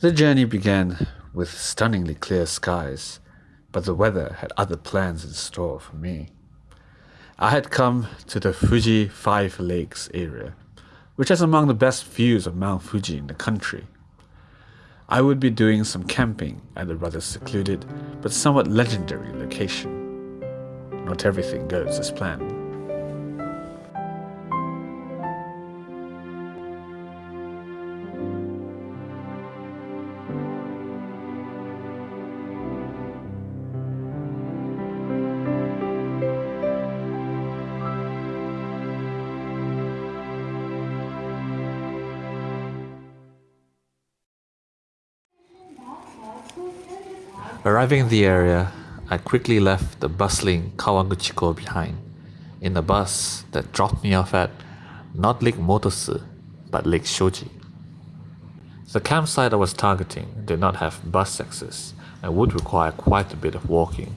The journey began with stunningly clear skies, but the weather had other plans in store for me. I had come to the Fuji Five Lakes area, which has among the best views of Mount Fuji in the country. I would be doing some camping at the rather secluded but somewhat legendary location. Not everything goes as planned. Arriving in the area, I quickly left the bustling Kawaguchiko behind in a bus that dropped me off at not Lake Motosu, but Lake Shoji. The campsite I was targeting did not have bus access and would require quite a bit of walking,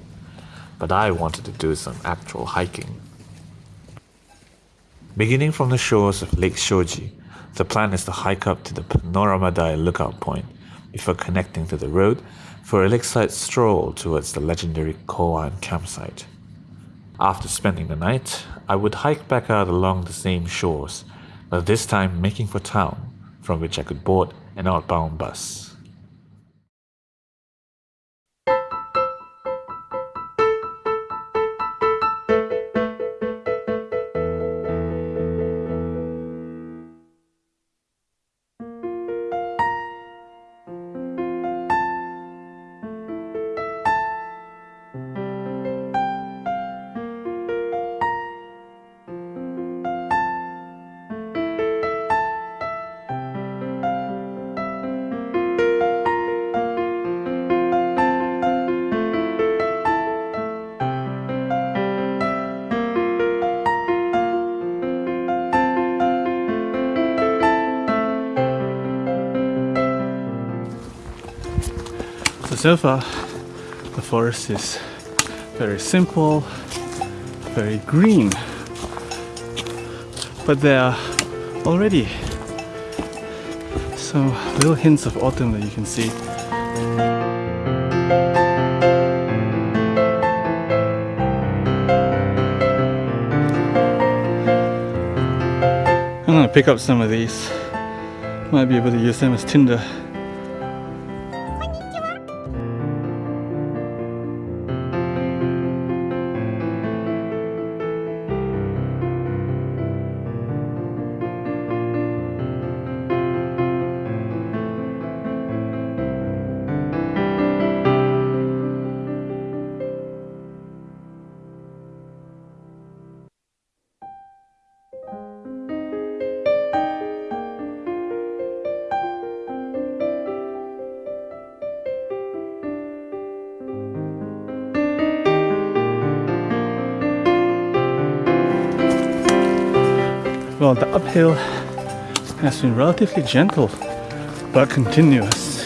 but I wanted to do some actual hiking. Beginning from the shores of Lake Shoji, the plan is to hike up to the Panoramadai lookout point before connecting to the road for a lakeside stroll towards the legendary Koan campsite. After spending the night, I would hike back out along the same shores, but this time making for town, from which I could board an outbound bus. So far the forest is very simple, very green. But there are already some little hints of autumn that you can see. I'm gonna pick up some of these. Might be able to use them as tinder. The uphill has been relatively gentle but continuous.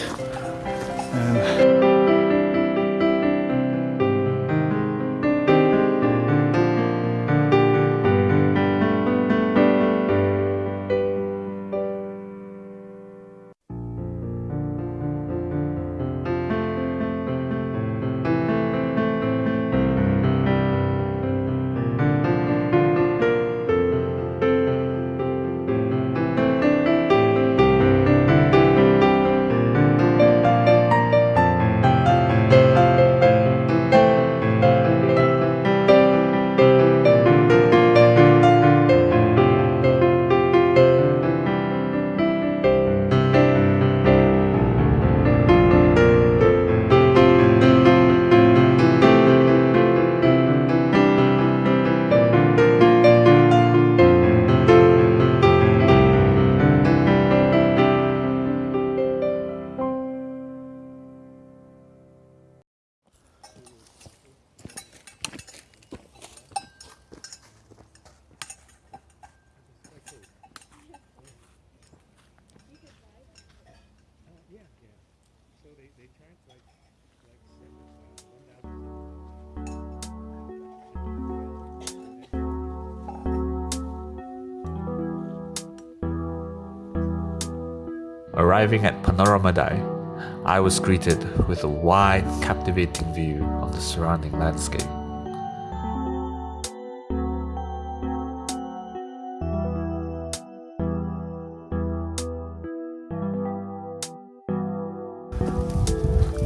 Arriving at Panorama Panoramadai, I was greeted with a wide, captivating view of the surrounding landscape.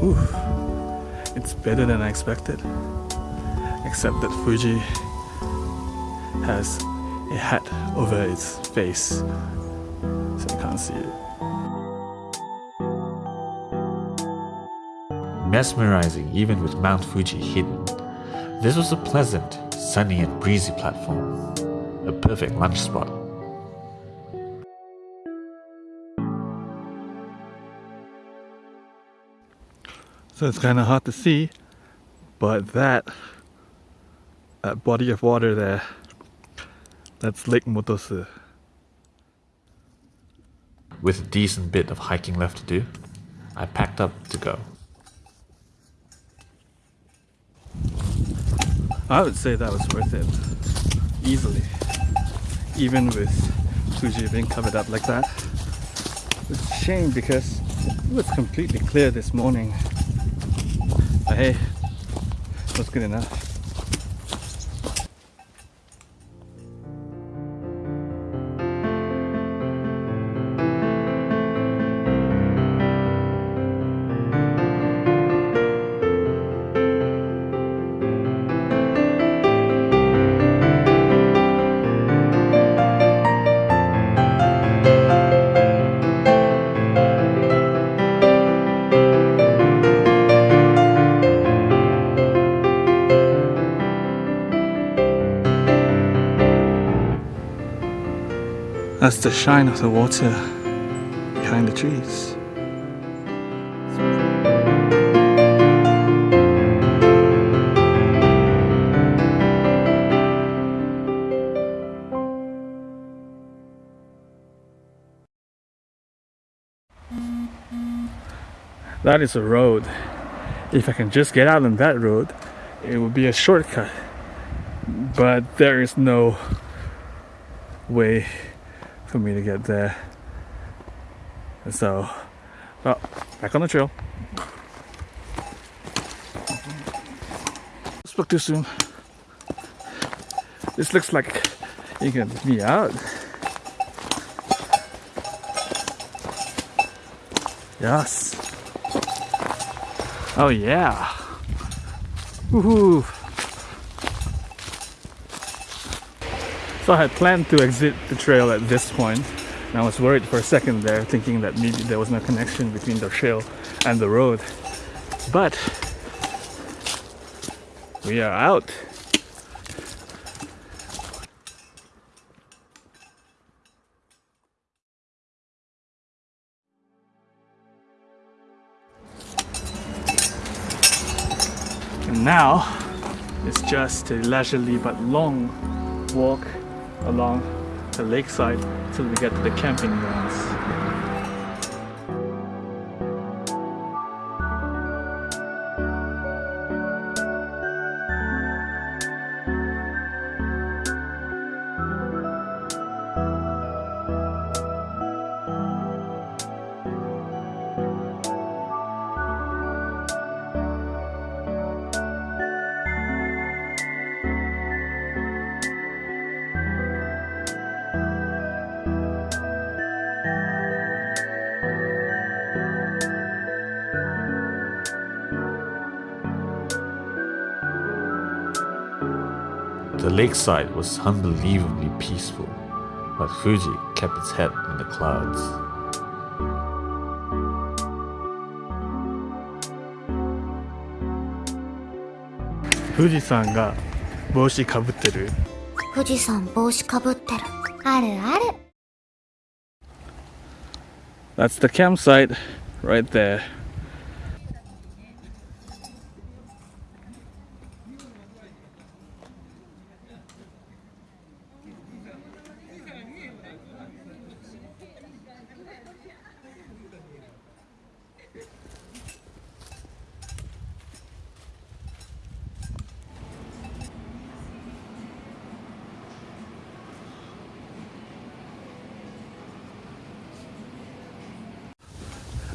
Ooh, it's better than I expected. Except that Fuji has a hat over its face, so you can't see it. Mesmerizing even with Mount Fuji hidden, this was a pleasant, sunny and breezy platform, a perfect lunch spot. So it's kind of hard to see, but that, that body of water there, that's Lake Motosu. With a decent bit of hiking left to do, I packed up to go. I would say that was worth it, easily. Even with Fuji being covered up like that. It's a shame because it was completely clear this morning. But hey, it was good enough. That's the shine of the water behind the trees. That is a road. If I can just get out on that road, it would be a shortcut. But there is no way for me to get there. So, well, back on the trail. Spoke too soon. This looks like you can me out. Yes. Oh yeah. Woohoo. So I had planned to exit the trail at this point, and I was worried for a second there, thinking that maybe there was no connection between the trail and the road. But we are out. And now it's just a leisurely but long walk along the lakeside till we get to the camping grounds. lakeside was unbelievably peaceful, but Fuji kept its head in the clouds. 富士山が帽子かぶってる。富士山帽子かぶってるあるある That's the campsite right there.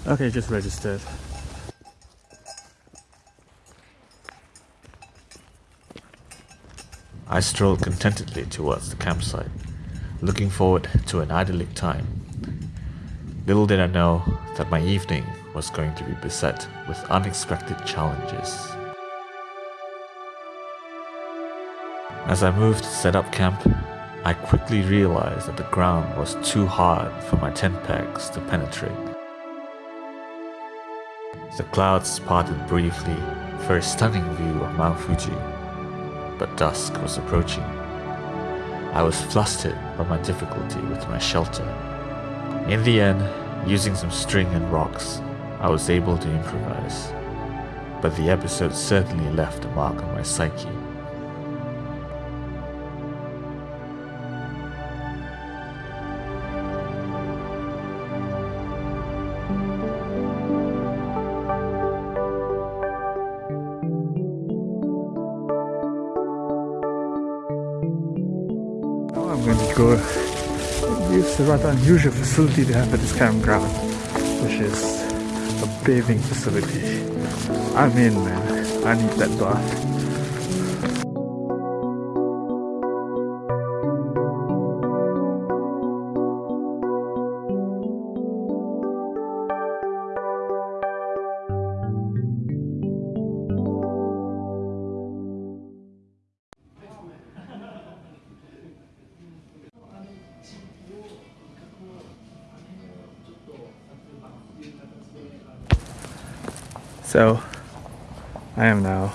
Okay, just registered. I strolled contentedly towards the campsite, looking forward to an idyllic time. Little did I know that my evening was going to be beset with unexpected challenges. As I moved to set up camp, I quickly realized that the ground was too hard for my tent pegs to penetrate. The clouds parted briefly for a stunning view of Mount Fuji, but dusk was approaching. I was flustered by my difficulty with my shelter. In the end, using some string and rocks, I was able to improvise. But the episode certainly left a mark on my psyche. The rather unusual facility they have at this campground, which is a bathing facility. I'm in, man. I need that bath. So, I am now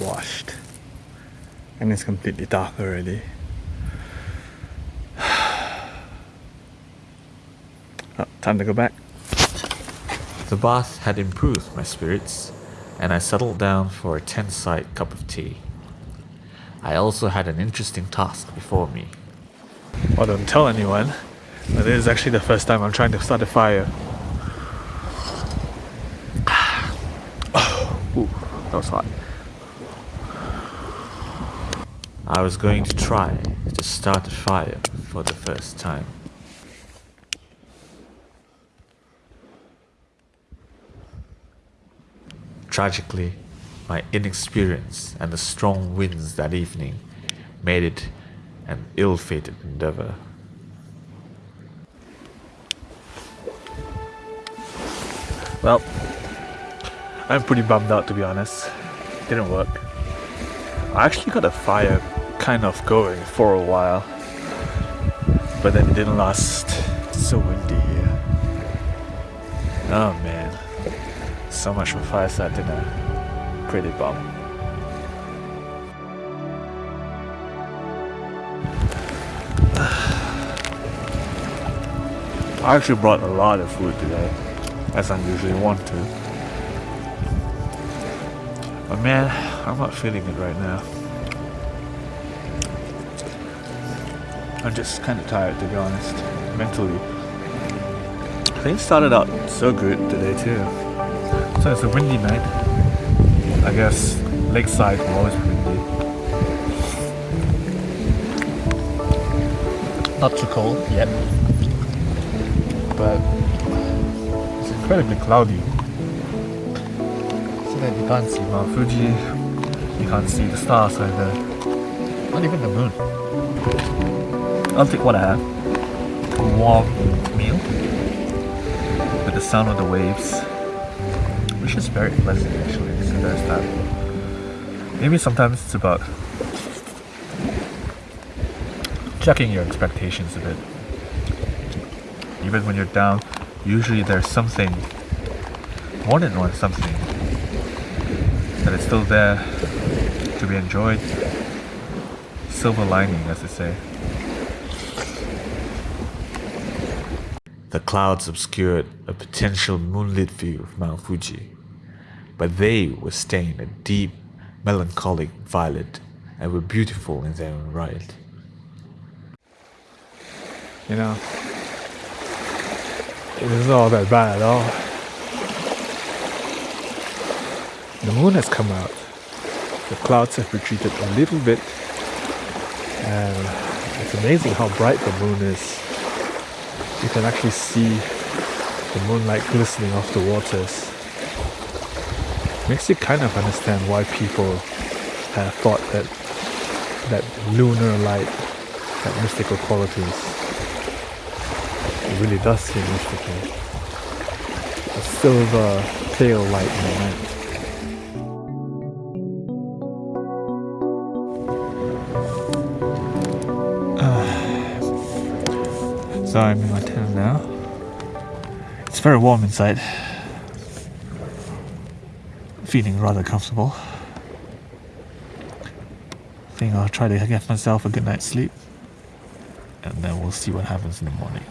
washed, and it's completely dark already. Oh, time to go back. The bath had improved my spirits, and I settled down for a tent-side cup of tea. I also had an interesting task before me. Well, don't tell anyone, but this is actually the first time I'm trying to start a fire. I was going to try to start a fire for the first time. Tragically, my inexperience and the strong winds that evening made it an ill-fated endeavor. Well, I'm pretty bummed out to be honest. Didn't work. I actually got a fire kind of going for a while, but then it didn't last. It's so windy here. Oh man, so much for fireside dinner. Pretty bummed. I actually brought a lot of food today, as I usually want to. But man, I'm not feeling it right now. I'm just kind of tired to be honest, mentally. Things started out so good today too. So it's a windy night. I guess lakeside will always be windy. Not too cold yet, but it's incredibly cloudy. You can't see Mount Fuji, you can't see the stars either, not even the moon. I'll take what I have. A warm meal with the sound of the waves, which is very pleasant actually. So there's that. Maybe sometimes it's about checking your expectations a bit. Even when you're down, usually there's something, more than one something, that is still there to be enjoyed. Silver lining, as they say. The clouds obscured a potential moonlit view of Mount Fuji, but they were stained a deep, melancholic violet and were beautiful in their own right. You know, it isn't all that bad at all. The moon has come out. The clouds have retreated a little bit. And it's amazing how bright the moon is. You can actually see the moonlight glistening off the waters. Makes you kind of understand why people have thought that that lunar light had mystical qualities. It really does seem mystical. A silver pale light in the night. So I'm in my tent now. It's very warm inside. Feeling rather comfortable. Think I'll try to get myself a good night's sleep. And then we'll see what happens in the morning.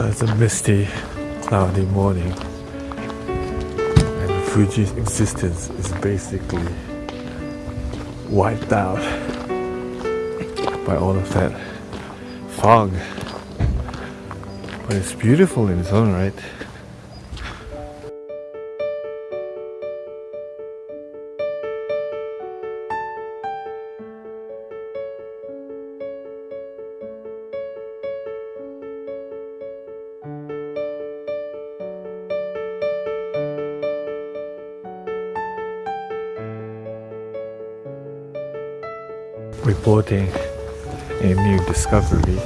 So it's a misty, cloudy morning, and Fuji's existence is basically wiped out by all of that fog. But it's beautiful in its own right. Reporting a new discovery.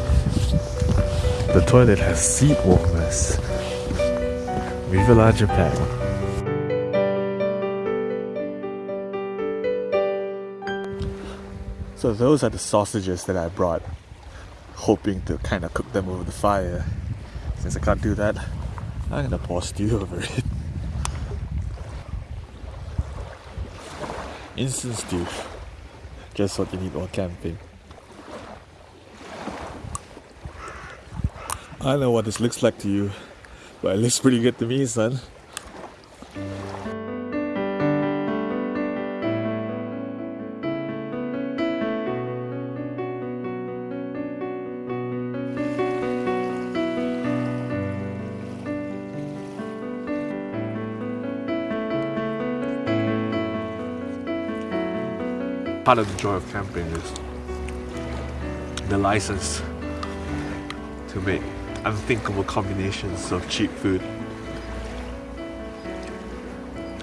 The toilet has seat warmers. Viva la Japan. So those are the sausages that I brought, hoping to kind of cook them over the fire. Since I can't do that, I'm gonna pour stew over it. Instant stew. Just what you need while camping. I know what this looks like to you, but it looks pretty good to me, son. Part of the joy of camping is the license to make unthinkable combinations of cheap food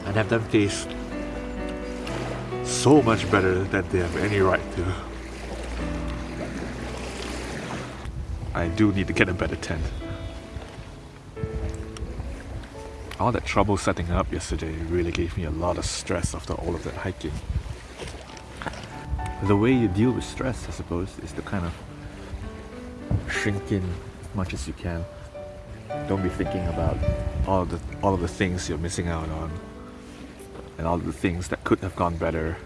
and have them taste so much better than they have any right to. I do need to get a better tent. All that trouble setting up yesterday really gave me a lot of stress after all of that hiking the way you deal with stress, I suppose, is to kind of shrink in as much as you can. Don't be thinking about all the all of the things you're missing out on, and all the things that could have gone better.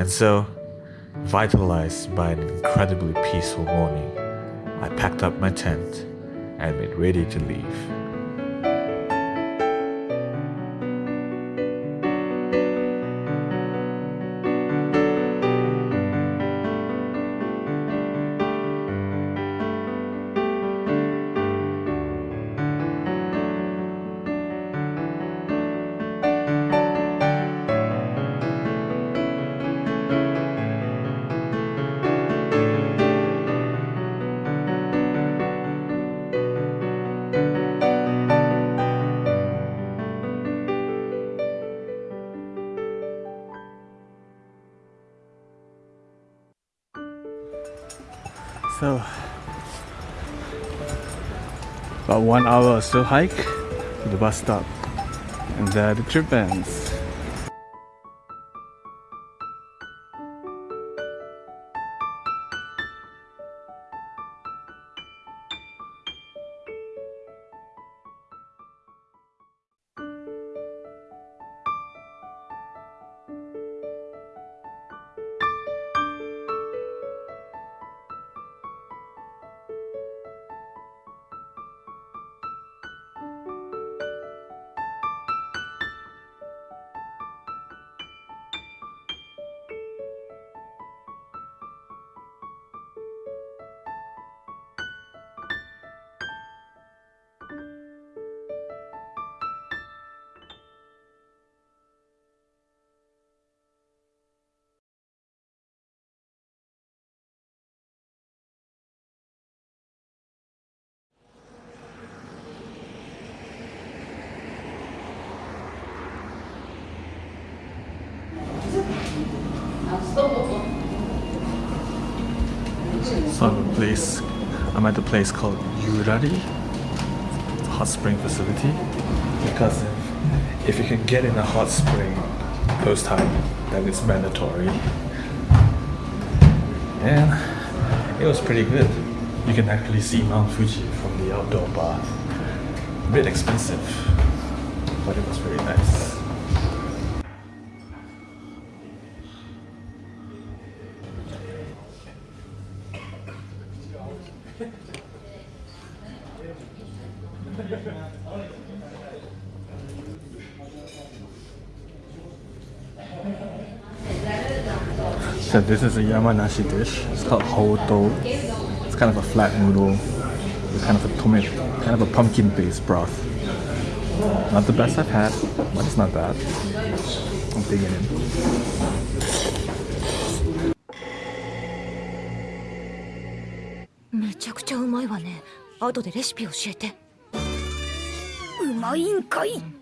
And so, vitalized by an incredibly peaceful morning, I packed up my tent and made ready to leave. So, about one hour or so hike to the bus stop, and there the trip ends. So I'm at a place. I'm at a place called Yurari. It's a hot spring facility. Because if, if you can get in a hot spring post time, then it's mandatory. And it was pretty good. You can actually see Mount Fuji from the outdoor bath. A bit expensive, but it was very nice. So this is a Yamanashi dish. It's called Hoto. It's kind of a flat noodle. It's kind of a tomato, kind of a pumpkin-based broth. Not the best I've had, but it's not bad. I'm digging in. めちゃくちゃうまいわね。後でレシピ教えて。うまいんかい。